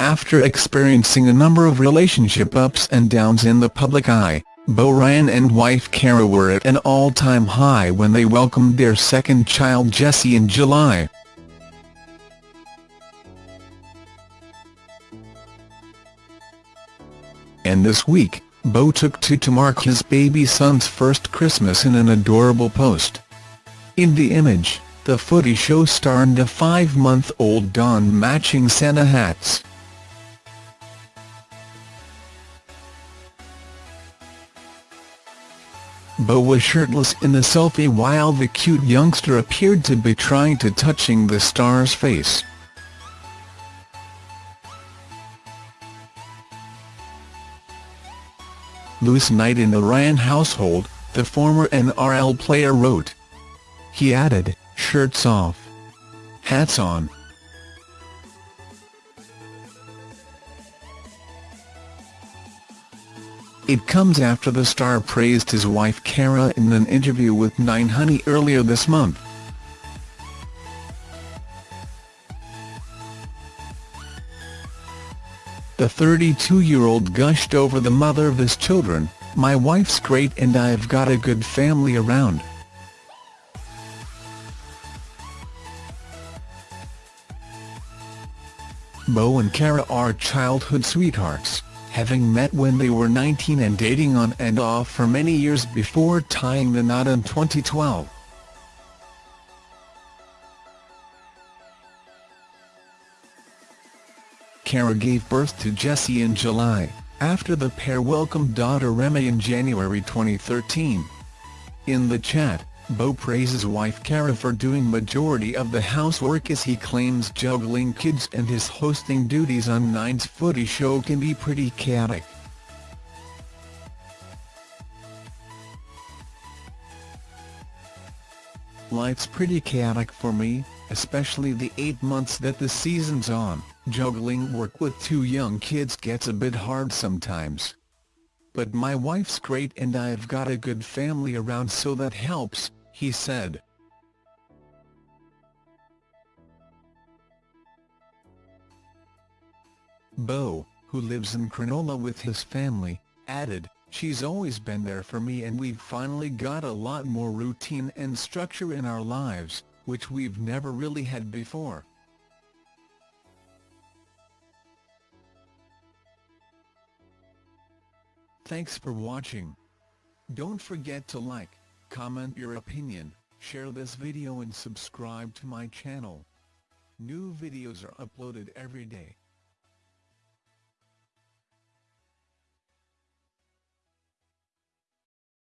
After experiencing a number of relationship ups and downs in the public eye, Beau Ryan and wife Kara were at an all-time high when they welcomed their second child Jesse in July. And this week, Beau took to to mark his baby son's first Christmas in an adorable post. In the image, the Footy show star and a five-month-old don matching Santa hats. Beau was shirtless in the selfie while the cute youngster appeared to be trying to touching the star's face. Loose night in the Ryan household, the former NRL player wrote. He added, shirts off. Hats on. It comes after the star praised his wife Kara in an interview with 9Honey earlier this month. The 32-year-old gushed over the mother of his children, my wife's great and I've got a good family around. Beau and Kara are childhood sweethearts, having met when they were 19 and dating on and off for many years before tying the knot in 2012. Kara gave birth to Jesse in July, after the pair welcomed daughter Remy in January 2013. In the chat, Beau praises wife Kara for doing majority of the housework as he claims juggling kids and his hosting duties on Nine's footy show can be pretty chaotic. Life's pretty chaotic for me, especially the eight months that the season's on, juggling work with two young kids gets a bit hard sometimes. But my wife's great and I've got a good family around so that helps, he said. Beau, who lives in Cronulla with his family, added, She's always been there for me and we've finally got a lot more routine and structure in our lives, which we've never really had before. Thanks for watching. Don't forget to like, comment your opinion, share this video and subscribe to my channel. New videos are uploaded every day.